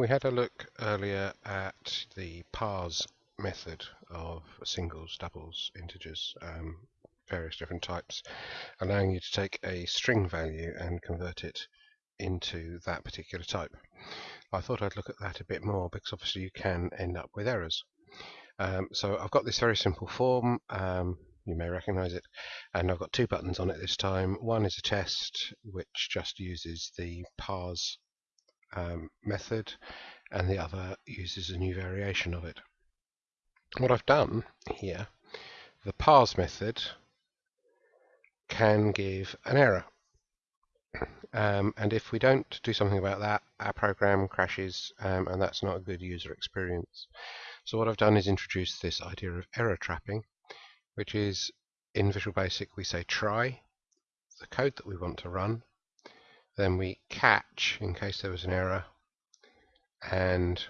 We had a look earlier at the parse method of singles, doubles, integers, um, various different types, allowing you to take a string value and convert it into that particular type. I thought I'd look at that a bit more because obviously you can end up with errors. Um, so I've got this very simple form, um, you may recognize it, and I've got two buttons on it this time. One is a test which just uses the parse um, method and the other uses a new variation of it. What I've done here, the parse method can give an error. Um, and if we don't do something about that, our program crashes um, and that's not a good user experience. So what I've done is introduce this idea of error trapping, which is in Visual Basic we say try the code that we want to run then we catch in case there was an error and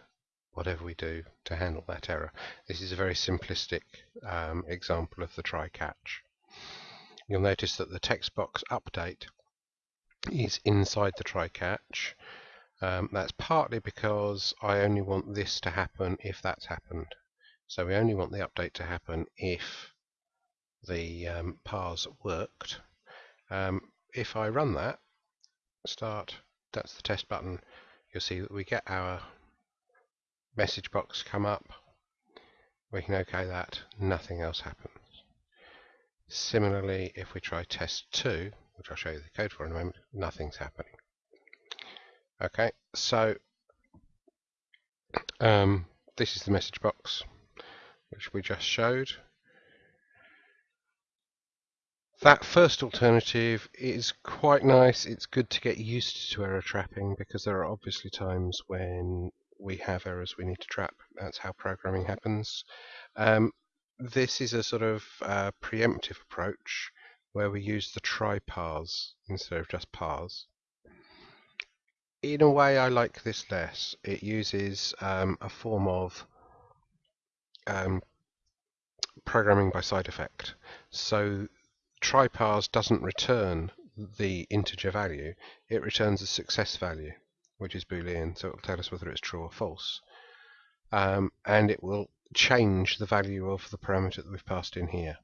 whatever we do to handle that error. This is a very simplistic um, example of the try catch. You'll notice that the text box update is inside the try catch. Um, that's partly because I only want this to happen if that's happened. So we only want the update to happen if the um, parse worked. Um, if I run that, start, that's the test button, you'll see that we get our message box come up. We can OK that, nothing else happens. Similarly, if we try test 2, which I'll show you the code for in a moment, nothing's happening. Okay, so um, this is the message box which we just showed. That first alternative is quite nice. It's good to get used to error trapping because there are obviously times when we have errors we need to trap. That's how programming happens. Um, this is a sort of uh, preemptive approach where we use the try parse instead of just parse. In a way, I like this less. It uses um, a form of um, programming by side effect. So try parse doesn't return the integer value, it returns a success value, which is boolean, so it will tell us whether it's true or false. Um, and it will change the value of the parameter that we've passed in here.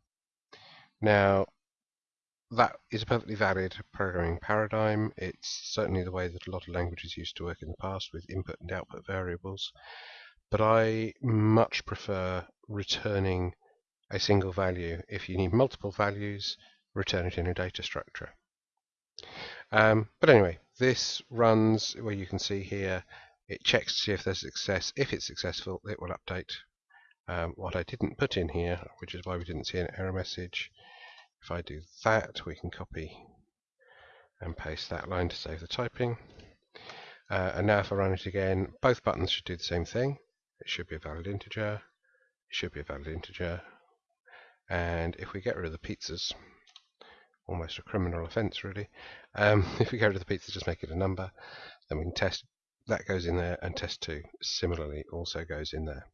Now, that is a perfectly valid programming paradigm. It's certainly the way that a lot of languages used to work in the past with input and output variables. But I much prefer returning a single value. If you need multiple values, return it in a data structure. Um, but anyway, this runs where you can see here, it checks to see if there's success. If it's successful, it will update. Um, what I didn't put in here, which is why we didn't see an error message, if I do that, we can copy and paste that line to save the typing. Uh, and now if I run it again, both buttons should do the same thing. It should be a valid integer. It should be a valid integer. And if we get rid of the pizzas, almost a criminal offence really, um, if we get rid of the pizza, just make it a number, then we can test, that goes in there, and test 2 similarly also goes in there.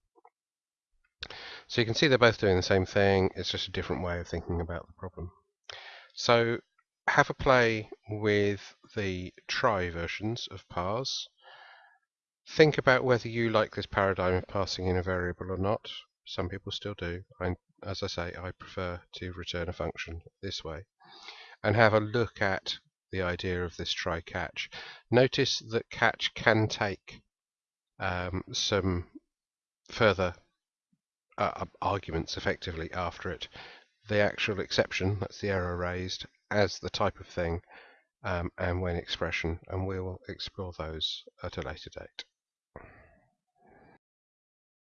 So you can see they're both doing the same thing, it's just a different way of thinking about the problem. So have a play with the try versions of parse. Think about whether you like this paradigm of passing in a variable or not. Some people still do. I, as I say, I prefer to return a function this way. And have a look at the idea of this try catch. Notice that catch can take um, some further uh, arguments effectively after it. The actual exception, that's the error raised, as the type of thing, um, and when expression, and we will explore those at a later date.